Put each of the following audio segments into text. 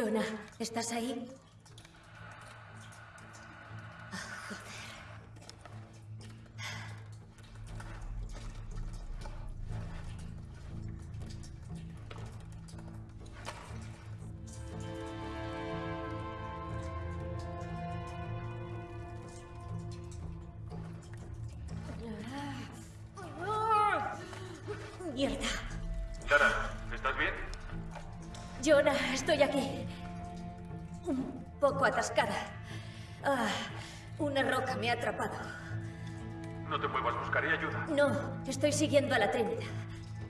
Jonah, ¿estás ahí? Mierda. Tara, ¿estás bien? Jonah, estoy aquí. Un poco atascada. Ah, una roca me ha atrapado. No te muevas, buscaré ayuda. No, estoy siguiendo a la Trinidad.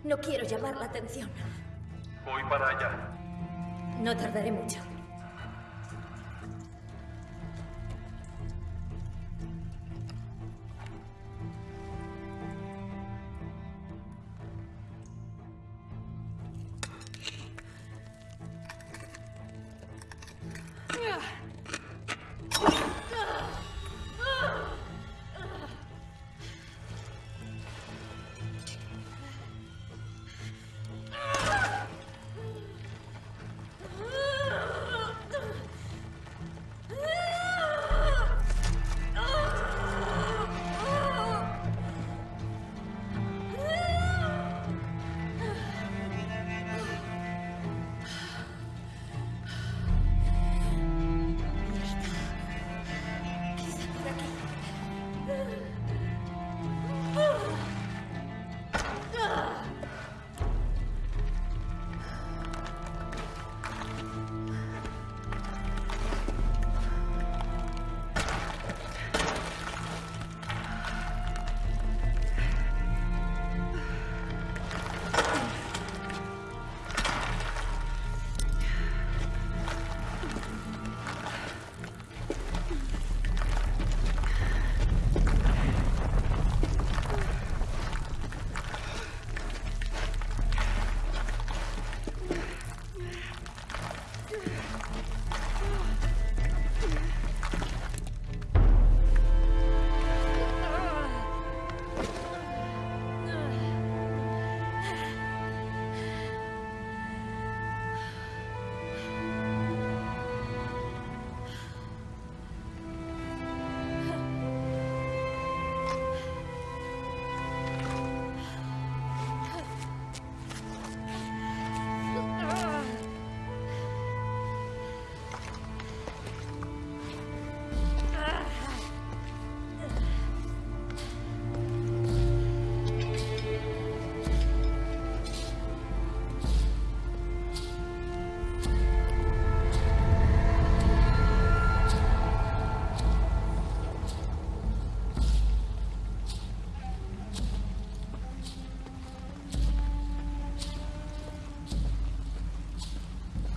No quiero llamar la atención. Voy para allá. No tardaré mucho.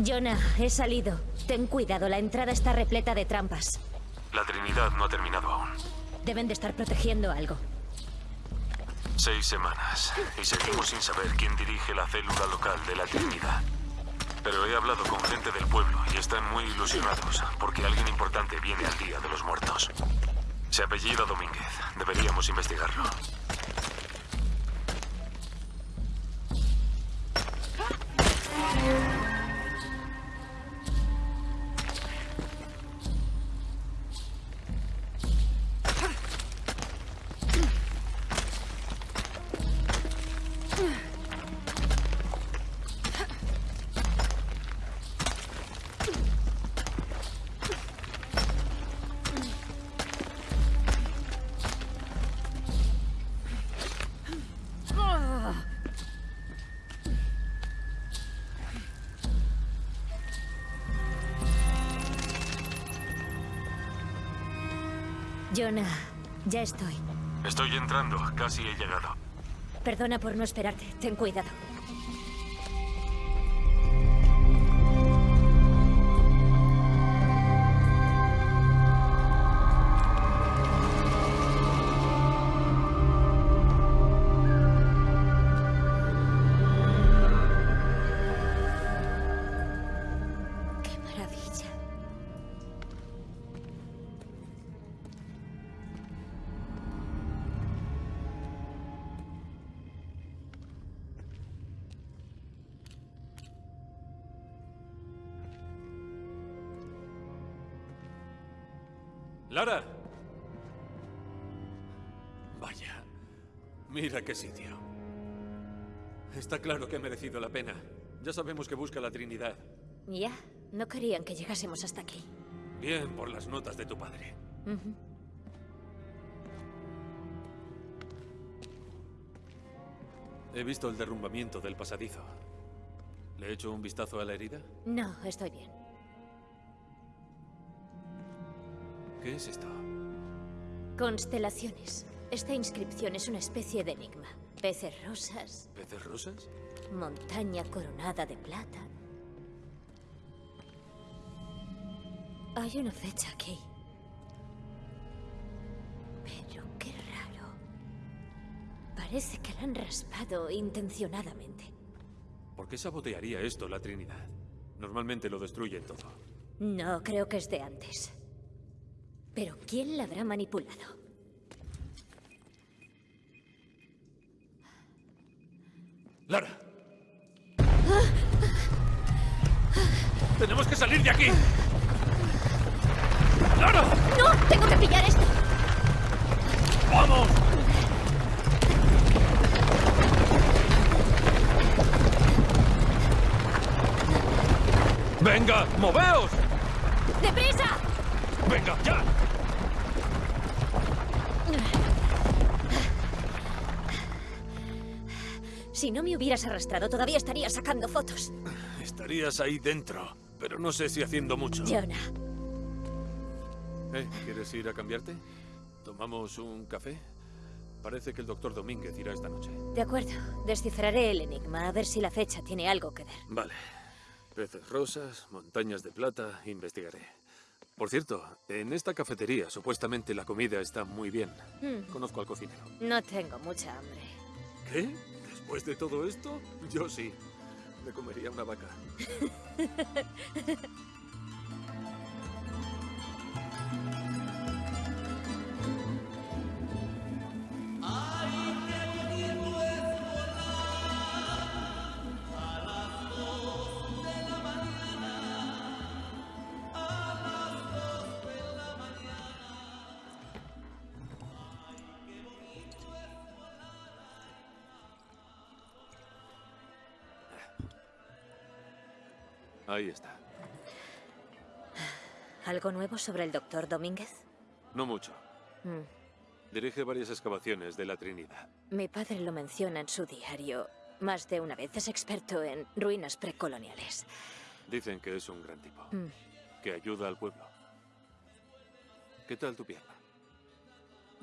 Jonah, he salido. Ten cuidado, la entrada está repleta de trampas. La Trinidad no ha terminado aún. Deben de estar protegiendo algo. Seis semanas. Y seguimos sin saber quién dirige la célula local de la Trinidad. Pero he hablado con gente del pueblo y están muy ilusionados porque alguien importante viene al Día de los Muertos. Se apellida Domínguez. Deberíamos investigarlo. Jonah, ya estoy. Estoy entrando. Casi he llegado. Perdona por no esperarte. Ten cuidado. ¡Qué maravilla! ¡Lara! Vaya, mira qué sitio. Está claro que ha merecido la pena. Ya sabemos que busca la Trinidad. Ya, no querían que llegásemos hasta aquí. Bien por las notas de tu padre. He visto el derrumbamiento del pasadizo. ¿Le he hecho un vistazo a la herida? No, estoy bien. ¿Qué es esto? Constelaciones. Esta inscripción es una especie de enigma. Peces rosas, ¿Peces rosas? montaña coronada de plata. Hay una fecha aquí. Pero qué raro. Parece que la han raspado intencionadamente. ¿Por qué sabotearía esto la Trinidad? Normalmente lo destruyen todo. No, creo que es de antes. Pero ¿quién la habrá manipulado? ¡Lara! ¡Tenemos que salir de aquí! ¡Lara! ¡No! ¡Tengo que pillar esto! ¡Vamos! ¡Venga! ¡Moveos! ¡Deprisa! ¡Venga, ya! Si no me hubieras arrastrado, todavía estaría sacando fotos. Estarías ahí dentro, pero no sé si haciendo mucho. Jonah, ¿Eh? ¿Quieres ir a cambiarte? ¿Tomamos un café? Parece que el doctor Domínguez irá esta noche. de acuerdo. Descifraré el enigma, a ver si la fecha tiene algo que ver. Vale. Peces rosas, montañas de plata, investigaré. Por cierto, en esta cafetería supuestamente la comida está muy bien. Hmm. Conozco al cocinero. No tengo mucha hambre. ¿Qué? ¿Después de todo esto? Yo sí. Me comería una vaca. Ahí está. ¿Algo nuevo sobre el doctor Domínguez? No mucho. Hmm. Dirige varias excavaciones de la Trinidad. Mi padre lo menciona en su diario más de una vez. Es experto en ruinas precoloniales. Dicen que es un gran tipo. Mm. Que ayuda al pueblo. ¿Qué tal tu pierna?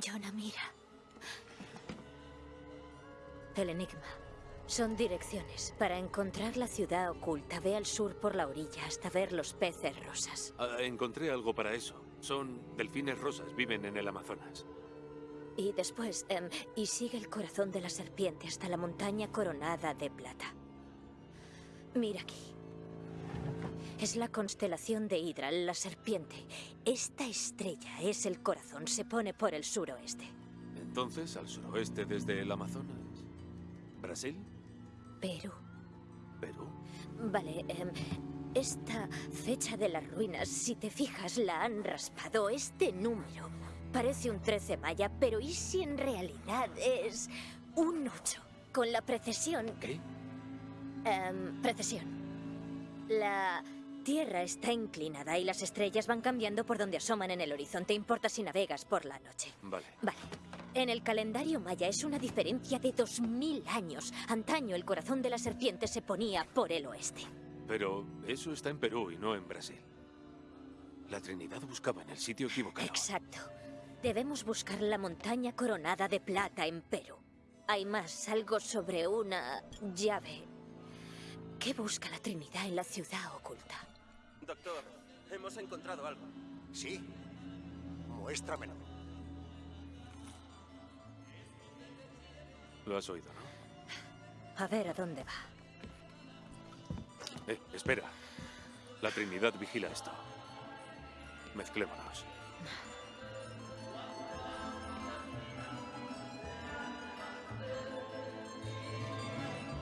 Jonah, mira. El enigma. Son direcciones. Para encontrar la ciudad oculta, ve al sur por la orilla hasta ver los peces rosas. Ah, encontré algo para eso. Son delfines rosas, viven en el Amazonas. Y después, em, y sigue el corazón de la serpiente hasta la montaña coronada de plata. Mira aquí. Es la constelación de Hydra, la serpiente. Esta estrella es el corazón, se pone por el suroeste. Entonces, al suroeste desde el Amazonas. ¿Brasil? Perú. ¿Perú? Vale, em, esta fecha de las ruinas, si te fijas, la han raspado. Este número parece un 13 maya, pero ¿y si en realidad es un 8? Con la precesión... ¿Qué? em, precesión. La Tierra está inclinada y las estrellas van cambiando por donde asoman en el horizonte. Importa si navegas por la noche. Vale. Vale. En el calendario maya es una diferencia de 2000 años. Antaño el corazón de la serpiente se ponía por el oeste. Pero eso está en Perú y no en Brasil. La Trinidad buscaba en el sitio equivocado. Exacto. Debemos buscar la montaña coronada de plata en Perú. Hay más, algo sobre una llave. ¿Qué busca la Trinidad en la ciudad oculta? Doctor, hemos encontrado algo. Sí. Muéstramelo. Lo has oído, ¿no? A ver a dónde va. Eh, espera. La Trinidad vigila esto. Mezclémonos.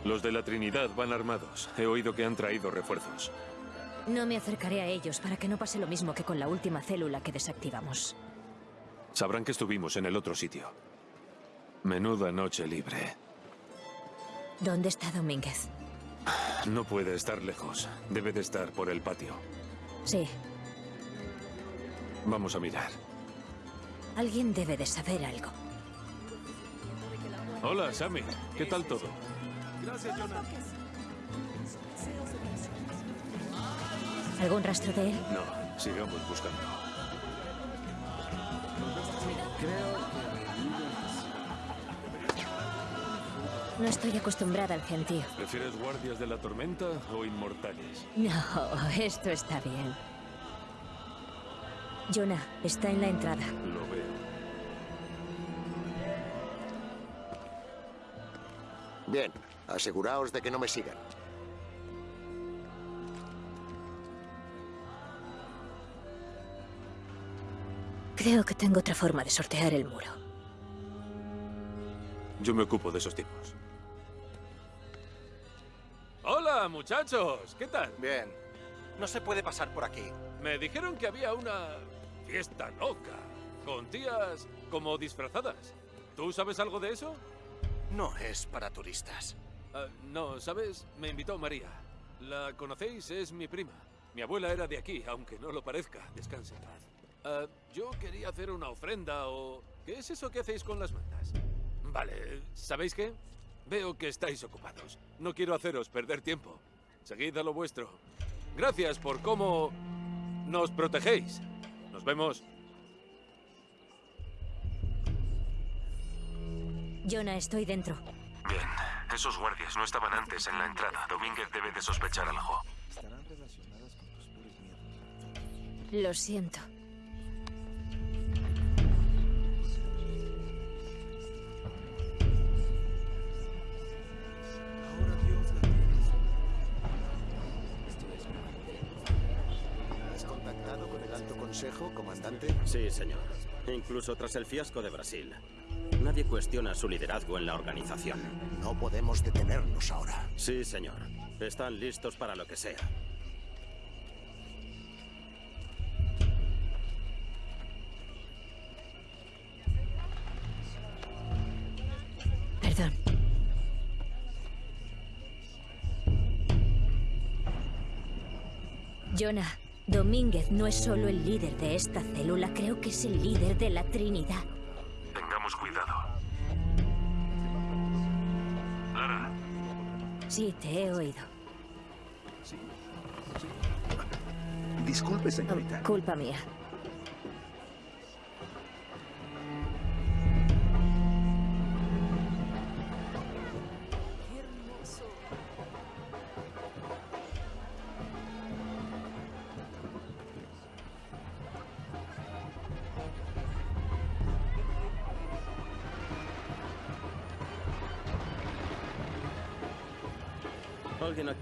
Los de la Trinidad van armados. He oído que han traído refuerzos. No me acercaré a ellos para que no pase lo mismo que con la última célula que desactivamos. Sabrán que estuvimos en el otro sitio. Menuda noche libre. ¿Dónde está Domínguez? No puede estar lejos. Debe de estar por el patio. Sí, Vamos a mirar. alguien debe de saber algo. Hola, Sammy. ¿Qué tal todo? ¿Algún rastro de él? No, sigamos buscando. No estoy acostumbrada al gentío. ¿Prefieres guardias de la tormenta o inmortales? No, esto está bien. Jonah, está en la entrada. Lo veo. Bien, aseguraos de que no me sigan. Creo que tengo otra forma de sortear el muro. Yo me ocupo de esos tipos. Hola, muchachos. ¿Qué tal? Bien. No se puede pasar por aquí. Me dijeron que había una fiesta loca, con tías como disfrazadas. ¿Tú sabes algo de eso? No es para turistas. Ah, no, ¿sabes? Me invitó María. ¿La conocéis? Es mi prima. Mi abuela era de aquí, aunque no lo parezca. Descanse en paz. Ah, yo quería hacer una ofrenda o... ¿Qué es eso que hacéis con las mantas? Vale, ¿sabéis qué? Veo que estáis ocupados. No quiero haceros perder tiempo. Seguid a lo vuestro. Gracias por cómo nos protegéis. Nos vemos. Jonah, estoy dentro. Bien, esos guardias no estaban antes en la entrada. Domínguez debe de sospechar algo. Lo siento. Alto consejo, comandante? Sí, señor. Incluso tras el fiasco de Brasil. Nadie cuestiona su liderazgo en la organización. No podemos detenernos ahora. Sí, señor. Están listos para lo que sea. Perdón. Jonah, Domínguez no es solo el líder de esta célula, creo que es el líder de la Trinidad. Tengamos cuidado. Lara, Sí, te he oído. Disculpe, señorita. Culpa mía.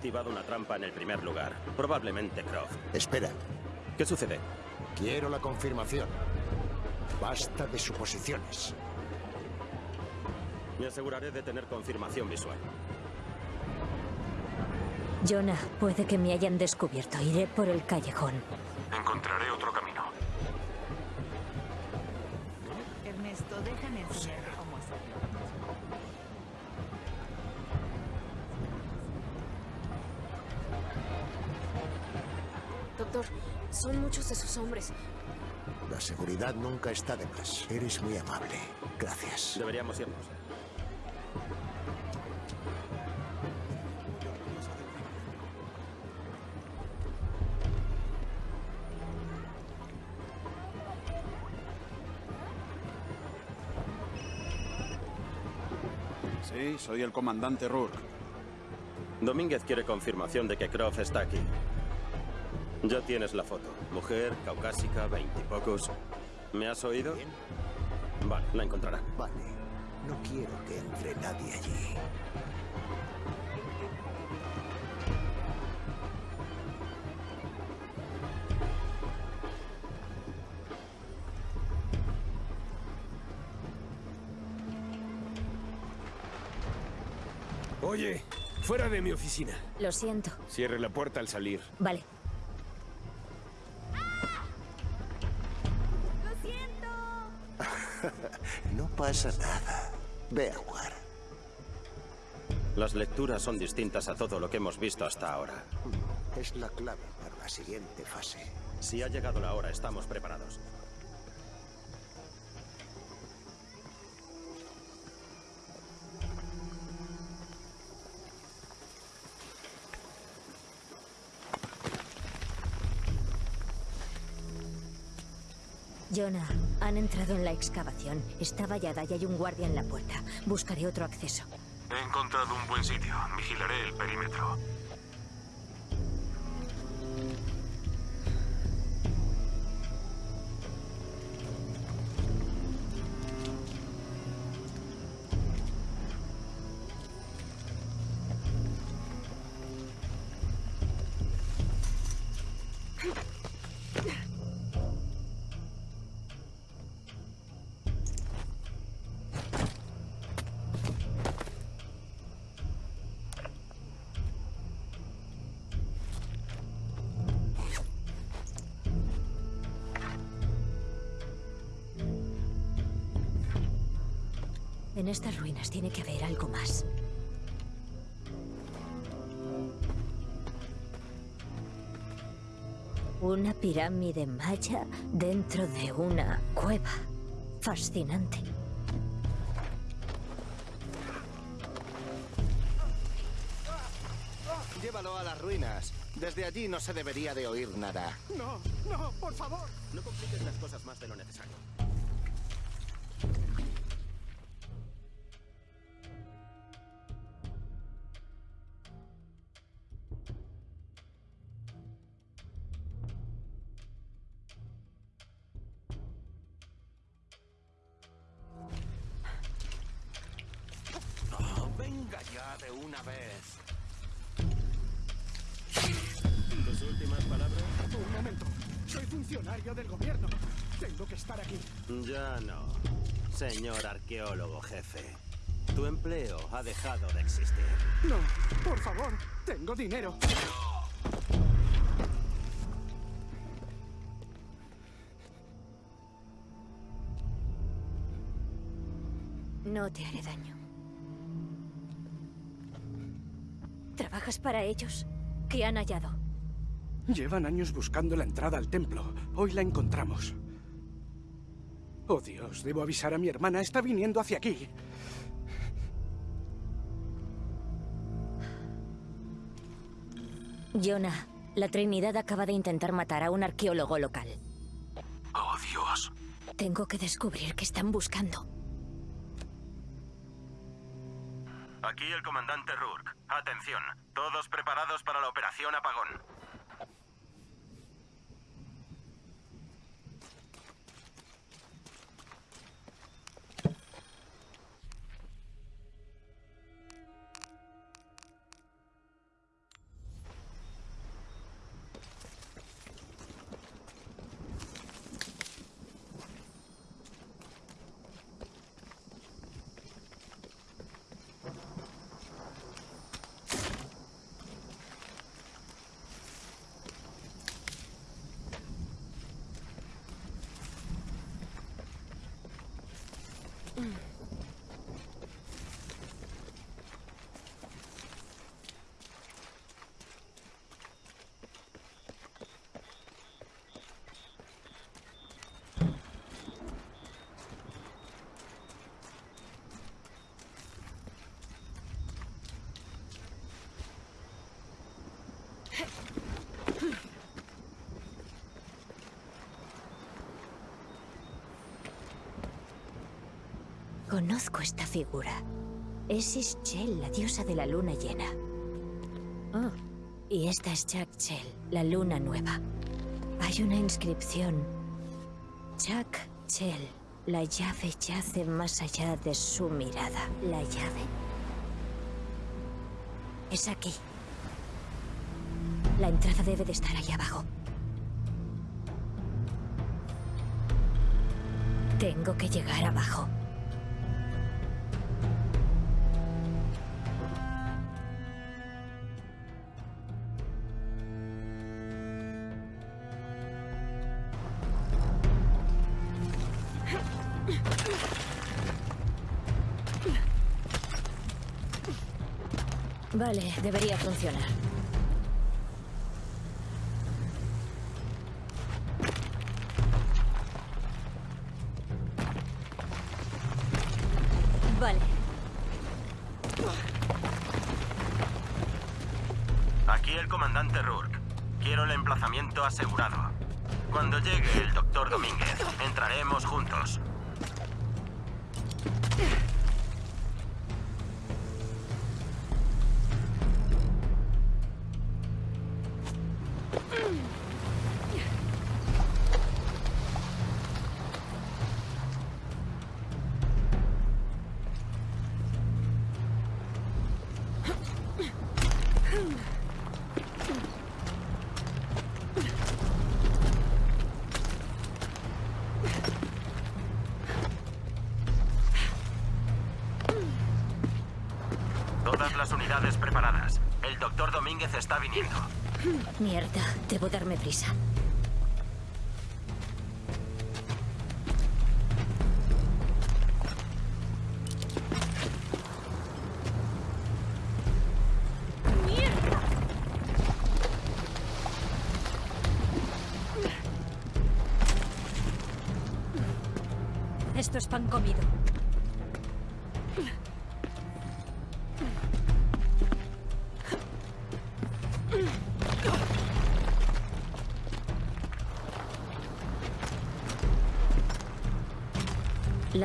Activado una trampa en el primer lugar. Probablemente Croft. Espera, ¿Qué sucede? quiero la confirmación. Basta de suposiciones. Me aseguraré de tener confirmación visual. Jonah, puede que me hayan descubierto. Iré por el callejón. encontraré otro camino. Ernesto, déjame enseñarte Doctor, son muchos de sus hombres. La seguridad nunca está de más. Eres muy amable. Gracias. Deberíamos irnos. Sí, soy el comandante Rourke. Domínguez quiere confirmación de que Croft está aquí. Ya tienes la foto. Mujer, caucásica, veintipocos. ¿Me has oído? Bien. Vale, la encontrará. Vale. No quiero que entre nadie allí. Oye, fuera de mi oficina. Lo siento. Cierre la puerta al salir. Vale. Pasa nada. Ve a jugar. Las lecturas son distintas a todo lo que hemos visto hasta ahora. Es la clave para la siguiente fase. Si ha llegado la hora, estamos preparados. Jonah, han entrado en la excavación. Está vallada y hay un guardia en la puerta. Buscaré otro acceso. He encontrado un buen sitio. Vigilaré el perímetro. En estas ruinas tiene que haber algo más. Una pirámide maya dentro de una cueva. Fascinante. Llévalo a las ruinas. Desde allí no se debería de oír nada. No, no, por favor. No compliques las cosas más de lo necesario. Señor arqueólogo jefe. Tu empleo ha dejado de existir. No, por favor. Tengo dinero. No te haré daño. ¿Trabajas para ellos? ¿Qué han hallado? Llevan años buscando la entrada al templo. Hoy la encontramos. Oh Dios, debo avisar a mi hermana. Está viniendo hacia aquí. Jonah, la Trinidad acaba de intentar matar a un arqueólogo local. Oh, Dios. Tengo que descubrir qué están buscando. Aquí el comandante Rourke. Atención, todos preparados para la operación Apagón. Mm. Conozco esta figura. Es Ischel, la diosa de la luna llena. Oh, y esta es Chakchel, la luna nueva. Hay una inscripción. Chakchel, la llave yace más allá de su mirada. ¿La llave? Es aquí. La entrada debe de estar ahí abajo. Tengo que llegar abajo. Vale, debería funcionar. Vale. Aquí el comandante Rourke. Quiero el emplazamiento asegurado. Cuando llegue el doctor Domínguez, entraremos juntos. Debo darme prisa. Esto es pan comido.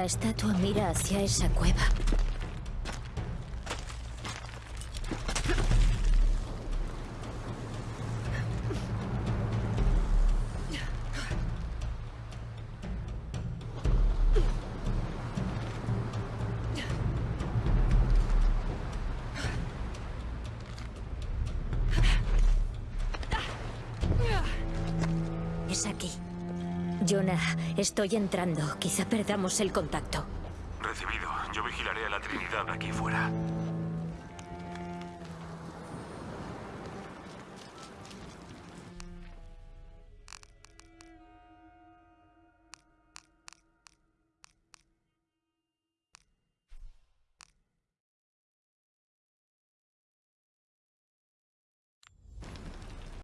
La estatua mira hacia esa cueva. Jonah, estoy entrando. Quizá perdamos el contacto.